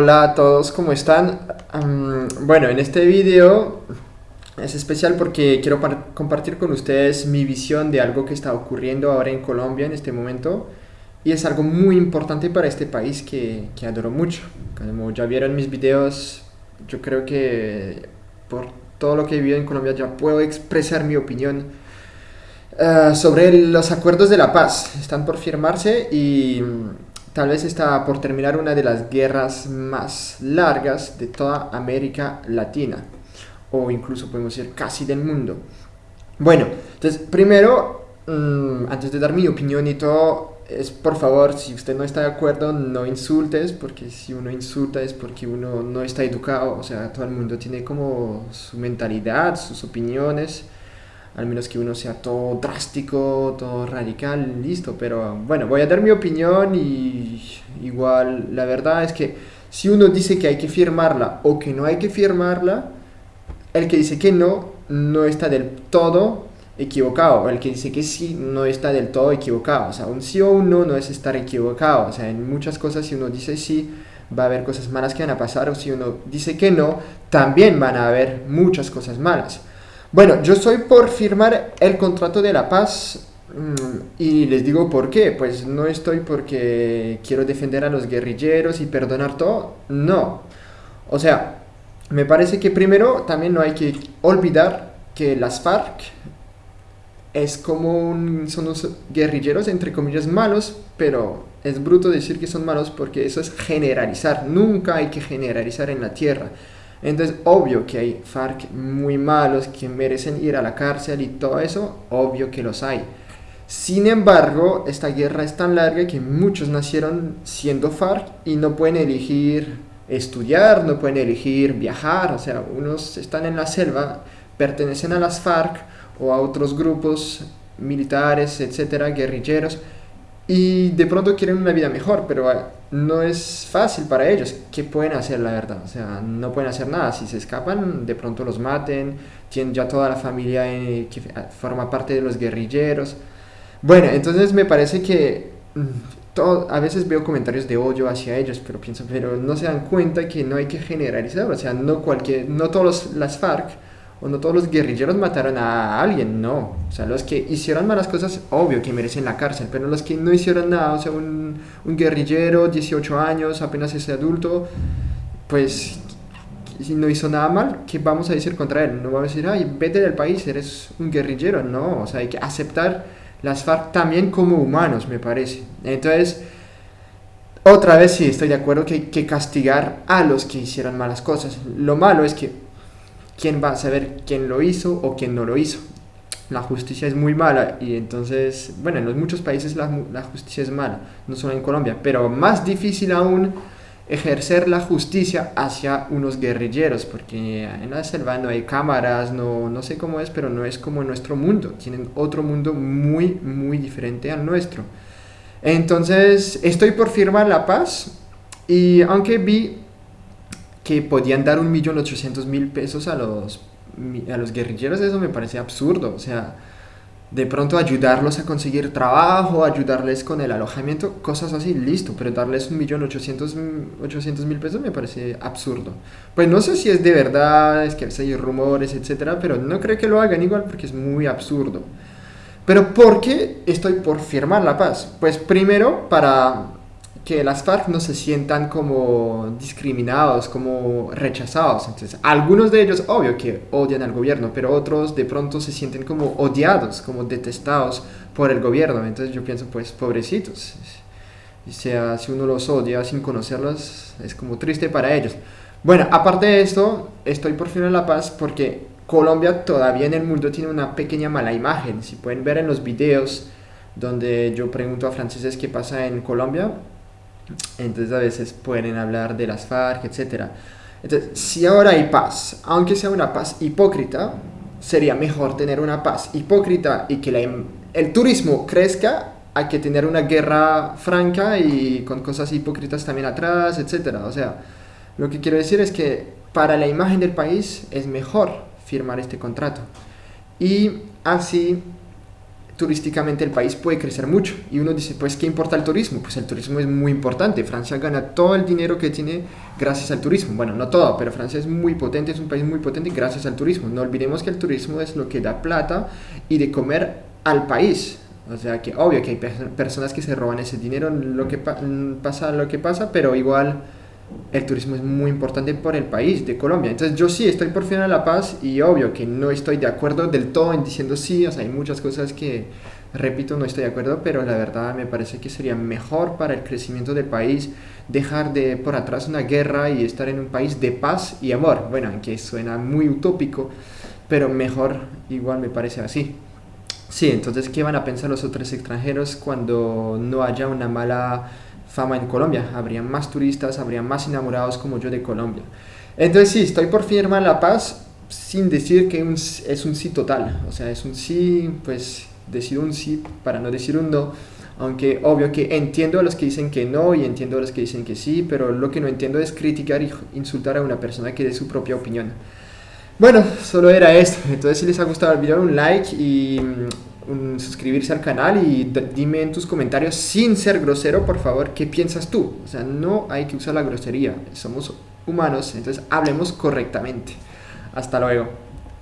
Hola a todos, ¿cómo están? bueno, en este video es especial porque quiero compartir con ustedes mi visión de algo que está ocurriendo ahora en Colombia en este momento y es algo muy importante para este país que, que adoro mucho. Como ya vieron mis videos, yo creo que por todo lo que he vivido en Colombia ya puedo expresar mi opinión eh, sobre los acuerdos de la paz. Están por firmarse y Tal vez está por terminar una de las guerras más largas de toda América Latina, o incluso podemos decir casi del mundo. Bueno, entonces primero, mm, antes de dar mi opinión y todo, es por favor, si usted no está de acuerdo, no insultes, porque si uno insulta es porque uno no está educado, o sea, todo el mundo tiene como su mentalidad, sus opiniones al menos que uno sea todo drástico, todo radical, listo, pero bueno, voy a dar mi opinión y igual la verdad es que si uno dice que hay que firmarla o que no hay que firmarla, el que dice que no, no está del todo equivocado, el que dice que sí, no está del todo equivocado, o sea, un sí o un no no es estar equivocado, o sea, en muchas cosas si uno dice sí, va a haber cosas malas que van a pasar, o si uno dice que no, también van a haber muchas cosas malas. Bueno, yo soy por firmar el contrato de la paz mm, y les digo por qué. Pues no estoy porque quiero defender a los guerrilleros y perdonar todo. No. O sea, me parece que primero también no hay que olvidar que las FARC es como son unos guerrilleros entre comillas malos, pero es bruto decir que son malos porque eso es generalizar. Nunca hay que generalizar en la tierra. Entonces, obvio que hay FARC muy malos que merecen ir a la cárcel y todo eso, obvio que los hay. Sin embargo, esta guerra es tan larga que muchos nacieron siendo FARC y no pueden elegir estudiar, no pueden elegir viajar, o sea, unos están en la selva, pertenecen a las FARC o a otros grupos militares, etcétera, guerrilleros, y de pronto quieren una vida mejor, pero no es fácil para ellos. ¿Qué pueden hacer, la verdad? O sea, no pueden hacer nada. Si se escapan, de pronto los maten. Tienen ya toda la familia eh, que forma parte de los guerrilleros. Bueno, entonces me parece que mm, todo, a veces veo comentarios de odio hacia ellos, pero pienso, pero no se dan cuenta que no hay que generalizar. O sea, no, cualquier, no todos las FARC o no todos los guerrilleros mataron a alguien, no. O sea, los que hicieron malas cosas, obvio que merecen la cárcel, pero los que no hicieron nada, o sea, un, guerrillero, 18 años, apenas es adulto, pues si no hizo nada mal, ¿qué vamos a decir contra él? No vamos a decir, ay, vete del país, eres un guerrillero, no. O sea, hay que aceptar las FARC también como humanos, me parece. Entonces, otra vez sí, estoy de acuerdo que hay que castigar a los que hicieron malas cosas. Lo malo es que quién va a saber quién lo hizo o quién no lo hizo. La justicia es muy mala y entonces, bueno, en muchos países la, la justicia es mala, no solo en Colombia, pero más difícil aún ejercer la justicia hacia unos guerrilleros, porque en la selva no hay cámaras, no, no sé cómo es, pero no es como en nuestro mundo, tienen otro mundo muy, muy diferente al nuestro. Entonces, estoy por firmar la paz y aunque vi que podían dar un millón ochocientos mil pesos a los, a los guerrilleros, eso me parece absurdo. O sea, de pronto ayudarlos a conseguir trabajo, ayudarles con el alojamiento, cosas así, listo, pero darles un millón ochocientos mil pesos me parece absurdo. Pues no sé si es de verdad, es que hay rumores, etcétera, pero no creo que lo hagan igual porque es muy absurdo. Pero ¿por qué estoy por firmar la paz? Pues primero para que las FARC no se sientan como discriminados, como rechazados. Entonces, algunos de ellos, obvio que odian al gobierno, pero otros de pronto se sienten como odiados, como detestados por el gobierno. Entonces yo pienso, pues, pobrecitos. O sea, si uno los odia sin conocerlos, es como triste para ellos. Bueno, aparte de esto, estoy por fin en la paz porque Colombia todavía en el mundo tiene una pequeña mala imagen. Si pueden ver en los videos donde yo pregunto a franceses qué pasa en Colombia, entonces a veces pueden hablar de las FARC, etc. Entonces, si ahora hay paz, aunque sea una paz hipócrita, sería mejor tener una paz hipócrita y que el turismo crezca a que tener una guerra franca y con cosas hipócritas también atrás, etc. O sea, lo que quiero decir es que para la imagen del país es mejor firmar este contrato. Y así turísticamente el país puede crecer mucho. Y uno dice, pues, ¿qué importa el turismo? Pues el turismo es muy importante. Francia gana todo el dinero que tiene gracias al turismo. Bueno, no todo, pero Francia es muy potente, es un país muy potente gracias al turismo. No olvidemos que el turismo es lo que da plata y de comer al país. O sea que obvio que hay personas que se roban ese dinero, lo que pasa lo que pasa, pero igual el turismo es muy importante por el país de Colombia. Entonces yo sí estoy por fin a la paz y obvio que no estoy de acuerdo del todo en diciendo sí, hay muchas cosas que, repito, no estoy de acuerdo, pero la verdad me parece que sería mejor para el crecimiento del país dejar de por atrás una guerra y estar en un país de paz y amor. Bueno, aunque suena muy utópico, pero mejor igual me parece así. Sí, entonces, ¿qué van a pensar los otros extranjeros cuando no haya una mala fama en Colombia. Habría más turistas, habría más enamorados como yo de Colombia. Entonces sí, estoy por firmar La Paz sin decir que es un sí total. O sea, es un sí, pues decido un sí para no decir un no. Aunque obvio que entiendo a los que dicen que no y entiendo a los que dicen que sí, pero lo que no entiendo es criticar y insultar a una persona que dé su propia opinión. Bueno, solo era esto. Entonces si les ha gustado el video, un like y suscribirse al canal y dime en tus comentarios sin ser grosero, por favor, qué piensas tú. O sea, no hay que usar la grosería, somos humanos, entonces hablemos correctamente. Hasta luego.